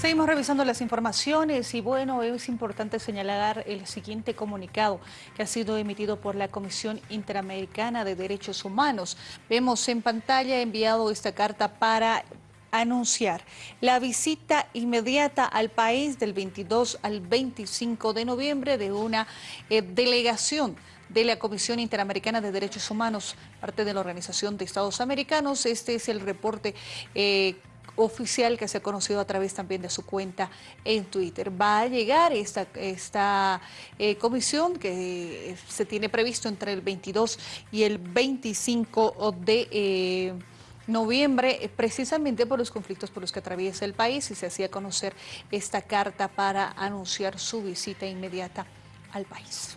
Seguimos revisando las informaciones y bueno, es importante señalar el siguiente comunicado que ha sido emitido por la Comisión Interamericana de Derechos Humanos. Vemos en pantalla enviado esta carta para anunciar la visita inmediata al país del 22 al 25 de noviembre de una eh, delegación de la Comisión Interamericana de Derechos Humanos, parte de la Organización de Estados Americanos. Este es el reporte eh, oficial que se ha conocido a través también de su cuenta en Twitter. Va a llegar esta, esta eh, comisión que se tiene previsto entre el 22 y el 25 de... Eh, noviembre, eh, precisamente por los conflictos por los que atraviesa el país y se hacía conocer esta carta para anunciar su visita inmediata al país.